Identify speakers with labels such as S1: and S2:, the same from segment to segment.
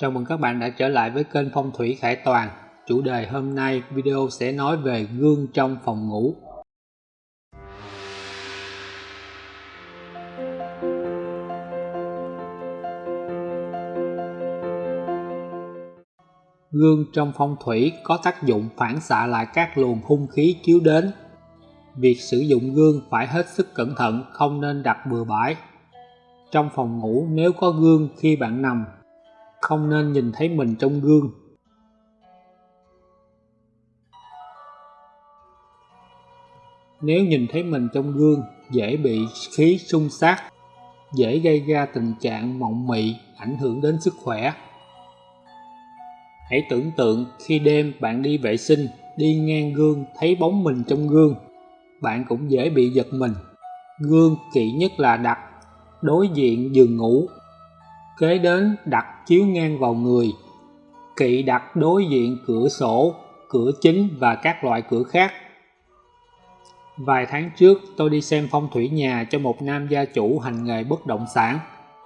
S1: Chào mừng các bạn đã trở lại với kênh Phong thủy Khải Toàn. Chủ đề hôm nay video sẽ nói về gương trong phòng ngủ. Gương trong phong thủy có tác dụng phản xạ lại các luồng hung khí chiếu đến. Việc sử dụng gương phải hết sức cẩn thận, không nên đặt bừa bãi. Trong phòng ngủ nếu có gương khi bạn nằm không nên nhìn thấy mình trong gương. Nếu nhìn thấy mình trong gương, dễ bị khí xung sát dễ gây ra tình trạng mộng mị, ảnh hưởng đến sức khỏe. Hãy tưởng tượng khi đêm bạn đi vệ sinh, đi ngang gương, thấy bóng mình trong gương, bạn cũng dễ bị giật mình. Gương kỵ nhất là đặt đối diện giường ngủ kế đến đặt chiếu ngang vào người, kỵ đặt đối diện cửa sổ, cửa chính và các loại cửa khác. Vài tháng trước, tôi đi xem phong thủy nhà cho một nam gia chủ hành nghề bất động sản.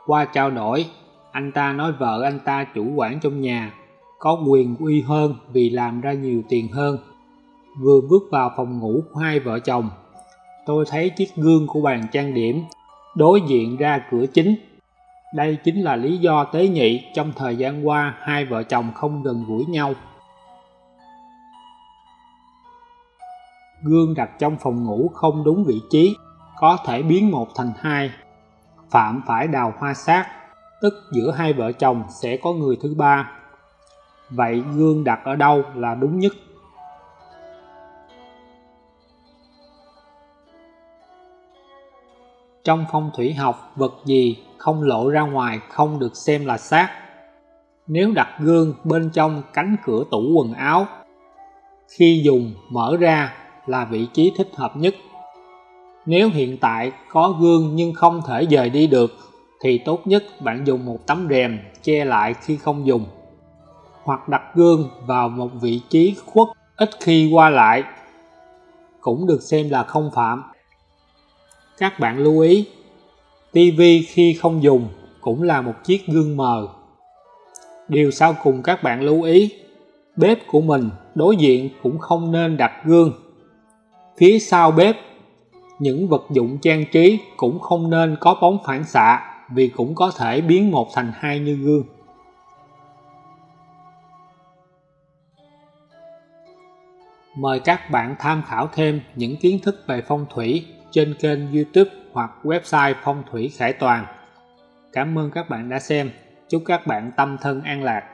S1: Qua trao đổi, anh ta nói vợ anh ta chủ quản trong nhà, có quyền uy hơn vì làm ra nhiều tiền hơn. Vừa bước vào phòng ngủ của hai vợ chồng, tôi thấy chiếc gương của bàn trang điểm đối diện ra cửa chính đây chính là lý do tế nhị trong thời gian qua hai vợ chồng không gần gũi nhau. Gương đặt trong phòng ngủ không đúng vị trí, có thể biến một thành hai. Phạm phải đào hoa sát, tức giữa hai vợ chồng sẽ có người thứ ba. Vậy gương đặt ở đâu là đúng nhất? Trong phong thủy học, vật gì không lộ ra ngoài không được xem là sát. Nếu đặt gương bên trong cánh cửa tủ quần áo, khi dùng mở ra là vị trí thích hợp nhất. Nếu hiện tại có gương nhưng không thể dời đi được thì tốt nhất bạn dùng một tấm rèm che lại khi không dùng hoặc đặt gương vào một vị trí khuất ít khi qua lại cũng được xem là không phạm. Các bạn lưu ý TV khi không dùng cũng là một chiếc gương mờ. Điều sau cùng các bạn lưu ý, bếp của mình đối diện cũng không nên đặt gương. Phía sau bếp, những vật dụng trang trí cũng không nên có bóng phản xạ vì cũng có thể biến một thành hai như gương. Mời các bạn tham khảo thêm những kiến thức về phong thủy trên kênh youtube hoặc website phong thủy khải toàn. Cảm ơn các bạn đã xem. Chúc các bạn tâm thân an lạc.